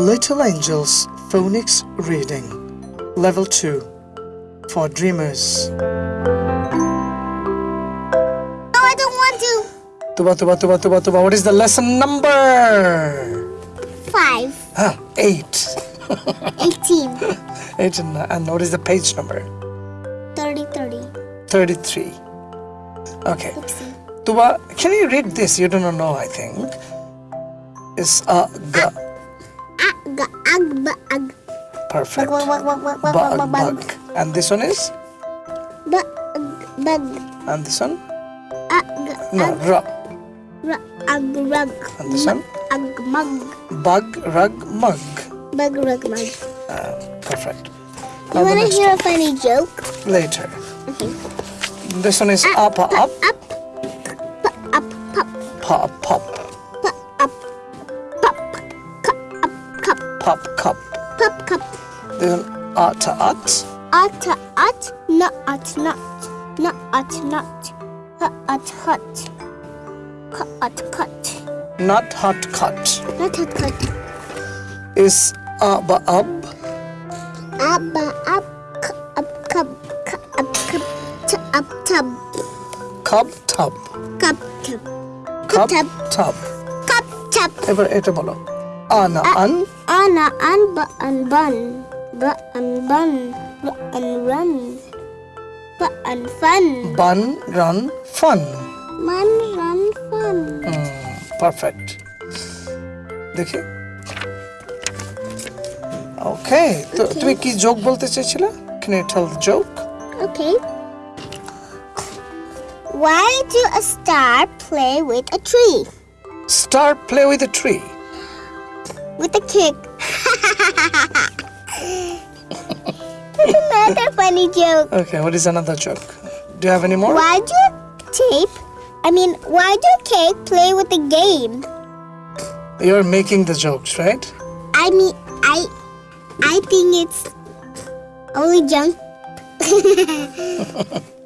Little Angels Phonics Reading Level 2 for Dreamers. No, I don't want to. Tuba, tuba, tuba, tuba, tuba. What is the lesson number? Five. Ah, 8. 18. 8 and, and what is the page number? 30, 30. 33. Okay. Oopsie. Tuba, can you read this? You do not know, I think. It's a g. Ag, ag, ag. Perfect. Bug, bug, bug, bug, bug, Bug, bug. And this one is? Bug, bug. And this one? Ag, No, ag, r. ra, ag, rug. And this one? Ag, mug. Bug, rug, mug. Bug, rug, mug. Uh, perfect. You Now wanna next hear a funny joke? Later. Okay. This one is up, up, Up, up, pop, pop, pop, pop, pop, cup. pop, cup. This one, at, at, At, at, not, at, not, not, at, not, hut, at, hut, cut, at, cut, not hot cut. not, at, cut. Is up, up, Up, up, cu- up, cup, cu- up, cup, t- up, tub, cup, tub, cup, tub, cup, tub, tub. cup, tub. এবার এটা বলো আনা আন Ana, an, ba, an, bun, ba, an, bun, ba, an, run, ba, an, fun, bun run fun man, run, fun. Perfect দেখি ওকে তো তুমি কি joke বলতে চেয়েছিলে can you tell joke Okay. Why do a star play with a tree? Star play with a tree with a kick. That's another funny joke. Okay, what is another joke? Do you have any more? Why do tape? I mean, why do cake play with the game? You're making the jokes, right? I mean, I, I think it's only junk.